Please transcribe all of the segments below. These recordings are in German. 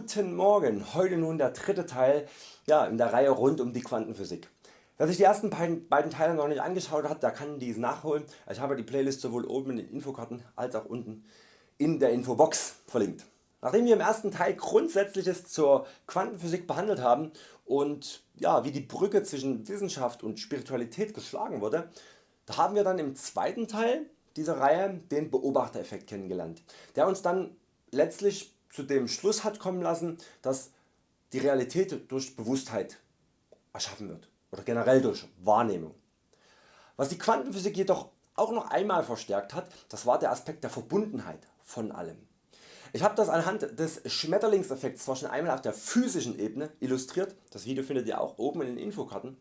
Guten Morgen, heute nun der dritte Teil ja, in der Reihe rund um die Quantenphysik. Wer sich die ersten beiden Teile noch nicht angeschaut hat, der kann dies nachholen. Ich habe die Playlist sowohl oben in den Infokarten als auch unten in der Infobox verlinkt. Nachdem wir im ersten Teil Grundsätzliches zur Quantenphysik behandelt haben und ja, wie die Brücke zwischen Wissenschaft und Spiritualität geschlagen wurde, da haben wir dann im zweiten Teil dieser Reihe den Beobachtereffekt kennengelernt, der uns dann letztlich zu dem Schluss hat kommen lassen, dass die Realität durch Bewusstheit erschaffen wird oder generell durch Wahrnehmung. Was die Quantenphysik jedoch auch noch einmal verstärkt hat, das war der Aspekt der Verbundenheit von allem. Ich habe das anhand des Schmetterlingseffekts zwar schon einmal auf der physischen Ebene illustriert, das Video findet ihr auch oben in den Infokarten,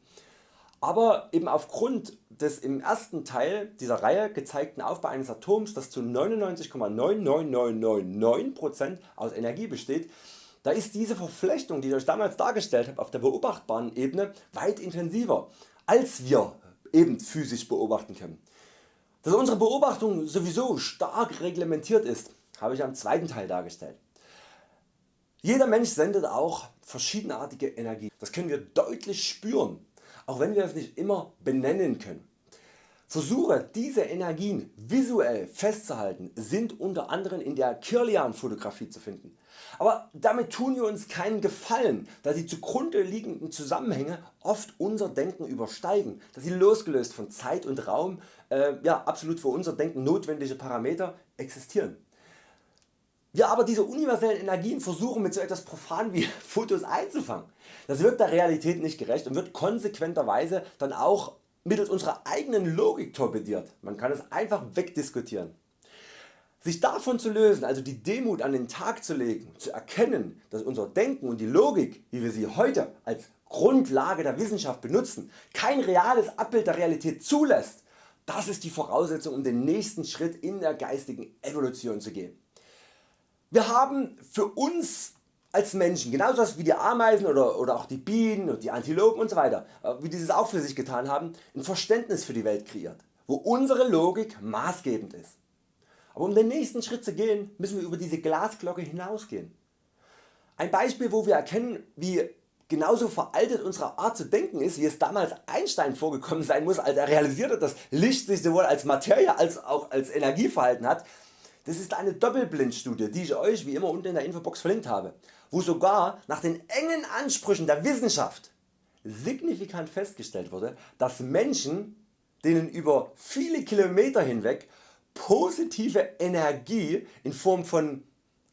aber eben aufgrund des im ersten Teil dieser Reihe gezeigten Aufbau eines Atoms, das zu 99,99999% aus Energie besteht, da ist diese Verflechtung die ich Euch damals dargestellt habe auf der beobachtbaren Ebene weit intensiver als wir eben physisch beobachten können. Dass unsere Beobachtung sowieso stark reglementiert ist, habe ich am zweiten Teil dargestellt. Jeder Mensch sendet auch verschiedenartige Energie. Das können wir deutlich spüren auch wenn wir es nicht immer benennen können. Versuche diese Energien visuell festzuhalten sind unter anderem in der Kirlian Fotografie zu finden. Aber damit tun wir uns keinen Gefallen, da die zugrunde liegenden Zusammenhänge oft unser Denken übersteigen, da sie losgelöst von Zeit und Raum äh, ja, absolut für unser Denken notwendige Parameter existieren. Wir aber diese universellen Energien versuchen mit so etwas profan wie Fotos einzufangen. Das wird der Realität nicht gerecht und wird konsequenterweise dann auch mittels unserer eigenen Logik torpediert. Man kann es einfach wegdiskutieren. Sich davon zu lösen, also die Demut an den Tag zu legen, zu erkennen, dass unser Denken und die Logik, wie wir sie heute als Grundlage der Wissenschaft benutzen, kein reales Abbild der Realität zulässt, das ist die Voraussetzung um den nächsten Schritt in der geistigen Evolution zu gehen. Wir haben für uns als Menschen, genauso wie die Ameisen oder, oder auch die Bienen und die Antilopen usw., äh, wie dieses auch für sich getan haben, ein Verständnis für die Welt kreiert, wo unsere Logik maßgebend ist. Aber um den nächsten Schritt zu gehen, müssen wir über diese Glasglocke hinausgehen. Ein Beispiel wo wir erkennen wie genauso veraltet unsere Art zu denken ist wie es damals Einstein vorgekommen sein muss als er realisierte dass Licht sich sowohl als Materie als auch als Energie verhalten hat, das ist eine Doppelblindstudie die ich Euch wie immer unten in der Infobox verlinkt habe, wo sogar nach den engen Ansprüchen der Wissenschaft signifikant festgestellt wurde, dass Menschen denen über viele Kilometer hinweg positive Energie in Form von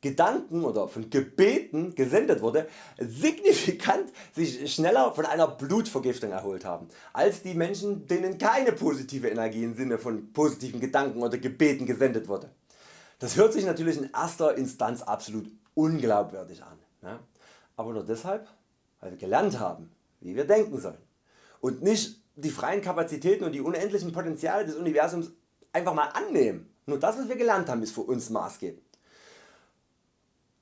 Gedanken oder von Gebeten gesendet wurde, signifikant sich schneller von einer Blutvergiftung erholt haben, als die Menschen denen keine positive Energie im Sinne von positiven Gedanken oder Gebeten gesendet wurde. Das hört sich natürlich in erster Instanz absolut unglaubwürdig an, ne? aber nur deshalb weil wir gelernt haben wie wir denken sollen und nicht die freien Kapazitäten und die unendlichen Potenziale des Universums einfach mal annehmen. Nur das was wir gelernt haben ist für uns maßgebend.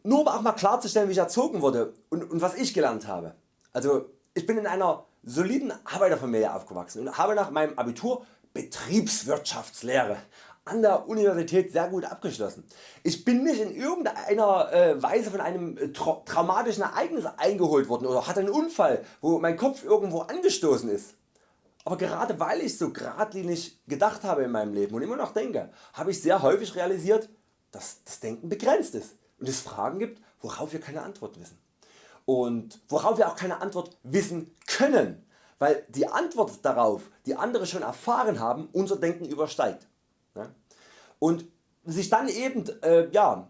Nur um auch mal klarzustellen wie ich erzogen wurde und, und was ich gelernt habe. Also ich bin in einer soliden Arbeiterfamilie aufgewachsen und habe nach meinem Abitur Betriebswirtschaftslehre an der Universität sehr gut abgeschlossen. Ich bin nicht in irgendeiner äh, Weise von einem äh, tra traumatischen Ereignis eingeholt worden oder hatte einen Unfall wo mein Kopf irgendwo angestoßen ist. Aber gerade weil ich so geradlinig gedacht habe in meinem Leben und immer noch denke, habe ich sehr häufig realisiert, dass das Denken begrenzt ist und es Fragen gibt, worauf wir keine Antwort wissen. Und worauf wir auch keine Antwort wissen können, weil die Antwort darauf, die andere schon erfahren haben, unser Denken übersteigt und sich dann eben äh, ja,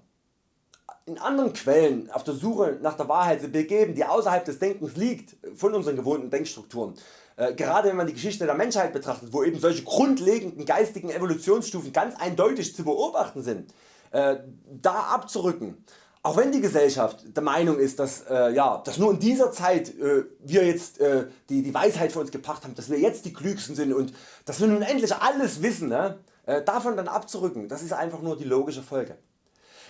in anderen Quellen auf der Suche nach der Wahrheit begeben, die außerhalb des Denkens liegt von unseren gewohnten Denkstrukturen. Äh, gerade wenn man die Geschichte der Menschheit betrachtet, wo eben solche grundlegenden geistigen Evolutionsstufen ganz eindeutig zu beobachten sind, äh, da abzurücken. Auch wenn die Gesellschaft der Meinung ist, dass, äh, ja, dass nur in dieser Zeit äh, wir jetzt äh, die, die Weisheit für uns gebracht haben, dass wir jetzt die Klügsten sind und dass wir nun endlich alles wissen, ne? Äh, davon dann abzurücken, das ist einfach nur die logische Folge.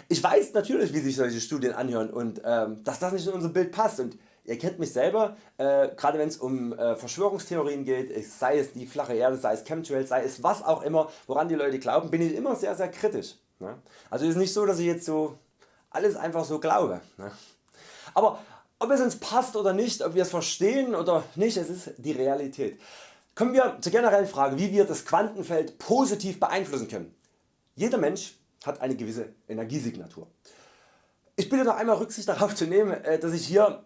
Ich weiß natürlich wie sich solche Studien anhören und ähm, dass das nicht in unser Bild passt und ihr kennt mich selber, äh, gerade wenn es um äh, Verschwörungstheorien geht, sei es die flache Erde, sei es Chemtrails, sei es was auch immer woran die Leute glauben, bin ich immer sehr sehr kritisch. Ne? Also ist nicht so dass ich jetzt so alles einfach so glaube. Ne? Aber ob es uns passt oder nicht, ob wir es verstehen oder nicht, es ist die Realität. Kommen wir zur generellen Frage wie wir das Quantenfeld positiv beeinflussen können. Jeder Mensch hat eine gewisse Energiesignatur. Ich bitte noch einmal Rücksicht darauf zu nehmen äh, dass ich hier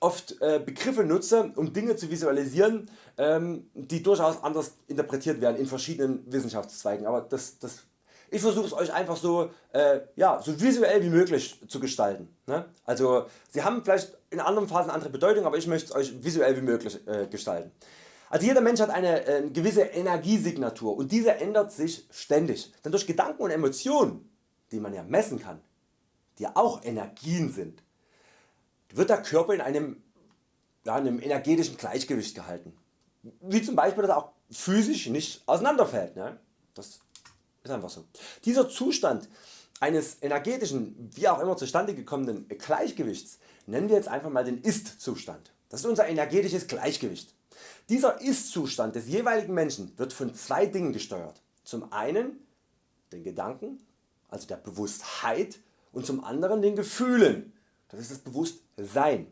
oft äh, Begriffe nutze um Dinge zu visualisieren ähm, die durchaus anders interpretiert werden in verschiedenen Wissenschaftszweigen, aber das, das ich versuche es Euch einfach so, äh, ja, so visuell wie möglich zu gestalten. Ne? Also Sie haben vielleicht in anderen Phasen andere Bedeutung, aber ich möchte es Euch visuell wie möglich äh, gestalten. Also jeder Mensch hat eine äh, gewisse Energiesignatur und diese ändert sich ständig. Denn durch Gedanken und Emotionen, die man ja messen kann, die auch Energien sind, wird der Körper in einem, ja, einem energetischen Gleichgewicht gehalten. Wie zum Beispiel dass er auch physisch nicht auseinanderfällt. Ne? Das ist einfach so. Dieser Zustand eines energetischen, wie auch immer zustande gekommenen Gleichgewichts nennen wir jetzt einfach mal den Ist-Zustand. Das ist unser energetisches Gleichgewicht. Dieser Ist-Zustand des jeweiligen Menschen wird von zwei Dingen gesteuert. Zum einen den Gedanken, also der Bewusstheit und zum anderen den Gefühlen, das ist das Bewusstsein.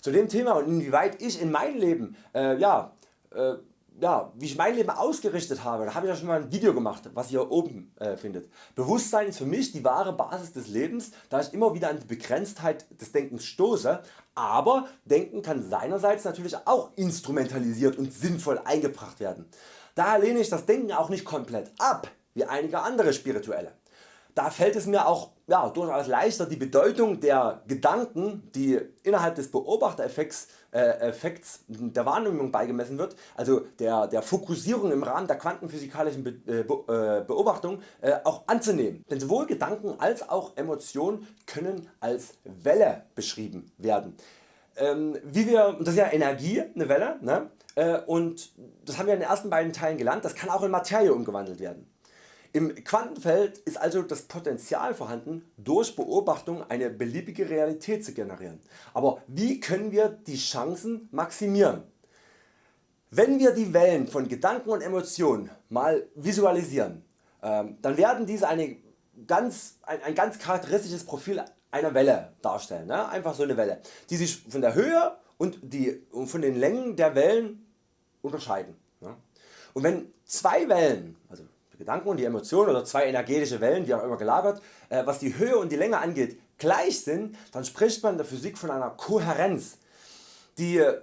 Zu dem Thema und inwieweit ich in meinem Leben äh, ja, äh, ja, wie ich mein Leben ausgerichtet habe, da habe ich ja schon mal ein Video gemacht, was ihr oben äh, findet. Bewusstsein ist für mich die wahre Basis des Lebens, da ich immer wieder an die Begrenztheit des Denkens stoße, aber Denken kann seinerseits natürlich auch instrumentalisiert und sinnvoll eingebracht werden. Daher lehne ich das Denken auch nicht komplett ab, wie einige andere Spirituelle. Da fällt es mir auch ja, durchaus leichter die Bedeutung der Gedanken die innerhalb des Beobachtereffekts äh, Effekts der Wahrnehmung beigemessen wird, also der, der Fokussierung im Rahmen der quantenphysikalischen Be äh, Be äh, Beobachtung äh, auch anzunehmen. Denn sowohl Gedanken als auch Emotionen können als Welle beschrieben werden. Ähm, wie wir, das ist ja Energie, eine Welle, ne? Äh, und das haben wir in den ersten beiden Teilen gelernt, das kann auch in Materie umgewandelt werden. Im Quantenfeld ist also das Potenzial vorhanden durch Beobachtung eine beliebige Realität zu generieren. Aber wie können wir die Chancen maximieren? Wenn wir die Wellen von Gedanken und Emotionen mal visualisieren, ähm, dann werden diese eine ganz, ein, ein ganz charakteristisches Profil einer Welle darstellen. Ne? Einfach so eine Welle, die sich von der Höhe und, die, und von den Längen der Wellen unterscheiden. Ne? Und wenn zwei Wellen, also Gedanken und die Emotionen oder zwei energetische Wellen, wie auch immer gelagert, äh, was die Höhe und die Länge angeht, gleich sind, dann spricht man in der Physik von einer Kohärenz, die äh,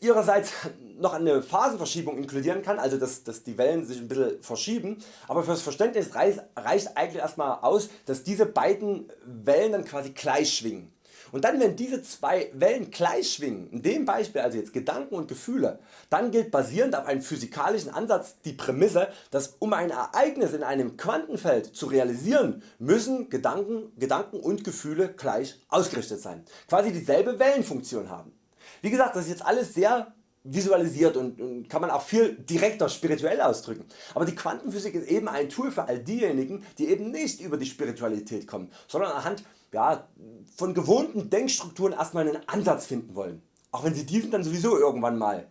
ihrerseits noch eine Phasenverschiebung inkludieren kann, also dass, dass die Wellen sich ein bisschen verschieben, aber fürs Verständnis reicht, reicht eigentlich erstmal aus, dass diese beiden Wellen dann quasi gleich schwingen. Und dann wenn diese zwei Wellen gleich schwingen, in dem Beispiel also jetzt Gedanken und Gefühle, dann gilt basierend auf einem physikalischen Ansatz die Prämisse, dass um ein Ereignis in einem Quantenfeld zu realisieren, müssen Gedanken, Gedanken und Gefühle gleich ausgerichtet sein, quasi dieselbe Wellenfunktion haben. Wie gesagt, das ist jetzt alles sehr visualisiert und, und, kann man auch viel direkter spirituell ausdrücken. Aber die Quantenphysik ist eben ein Tool für all diejenigen die eben nicht über die Spiritualität kommen, sondern anhand ja, von gewohnten Denkstrukturen erstmal einen Ansatz finden wollen, auch wenn sie diesen dann sowieso irgendwann mal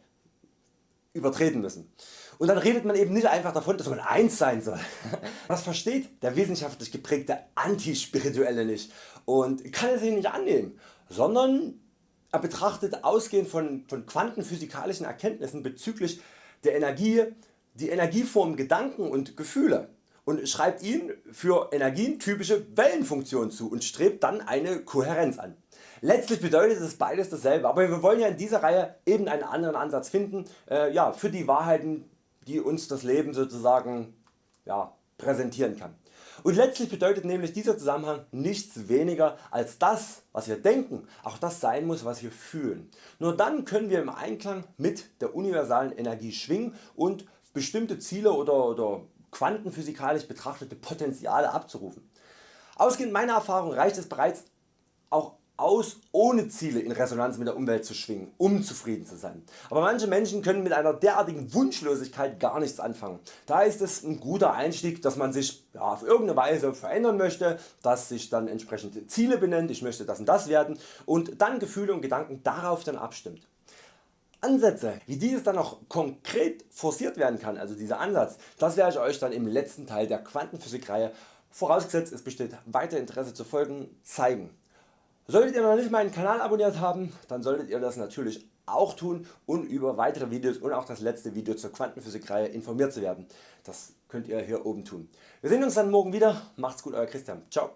übertreten müssen. Und dann redet man eben nicht einfach davon dass man eins sein soll. Das versteht der wissenschaftlich geprägte Antispirituelle nicht und kann es sich nicht annehmen, sondern er betrachtet ausgehend von, von quantenphysikalischen Erkenntnissen bezüglich der Energie die Energieformen Gedanken und Gefühle und schreibt ihnen für Energien typische Wellenfunktionen zu und strebt dann eine Kohärenz an. Letztlich bedeutet es beides dasselbe, aber wir wollen ja in dieser Reihe eben einen anderen Ansatz finden äh, ja, für die Wahrheiten die uns das Leben sozusagen ja, präsentieren kann. Und letztlich bedeutet nämlich dieser Zusammenhang nichts weniger als das was wir denken auch das sein muss was wir fühlen. Nur dann können wir im Einklang mit der universalen Energie schwingen und bestimmte Ziele oder, oder quantenphysikalisch betrachtete Potenziale abzurufen. Ausgehend meiner Erfahrung reicht es bereits aus ohne Ziele in Resonanz mit der Umwelt zu schwingen, um zufrieden zu sein. Aber manche Menschen können mit einer derartigen Wunschlosigkeit gar nichts anfangen. Da ist es ein guter Einstieg dass man sich ja, auf irgendeine Weise verändern möchte, dass sich dann entsprechende Ziele benennt, ich möchte das und das werden und dann Gefühle und Gedanken darauf dann abstimmt. Ansätze wie dieses dann noch konkret forciert werden kann, also dieser Ansatz, das werde ich Euch dann im letzten Teil der Quantenphysik Reihe, vorausgesetzt es besteht weiter Interesse zu folgen, zeigen. Solltet ihr noch nicht meinen Kanal abonniert haben, dann solltet ihr das natürlich auch tun und über weitere Videos und auch das letzte Video zur Quantenphysikreihe informiert zu werden. Das könnt ihr hier oben tun. Wir sehen uns dann morgen wieder. Macht's gut Euer Christian. Ciao.